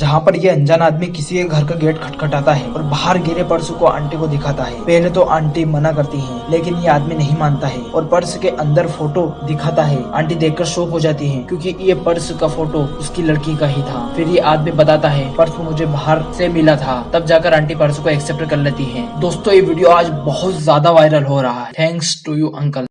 जहाँ पर यह अनजान आदमी किसी के घर का गेट खटखटाता है और बाहर गिरे पर्स को आंटी को दिखाता है। पहले तो आंटी मना करती है, लेकिन ये आदमी नहीं मानता है और पर्स के अंदर फ़ोटो दिखाता है। आंटी देखकर शौक हो जाती है, क्योंकि ये पर्स का फ़ोटो उसकी लड़की का ही था। फिर ये आदमी बताता है, पर्स मुझे बाहर से मिला था। तब जाकर आंटी पर्स को एक्सेप्ट कर लेती है। दोस्तों, ये वीडियो आज बहुत ज़्यादा वायरल हो रहा है। Thanks to you, uncle.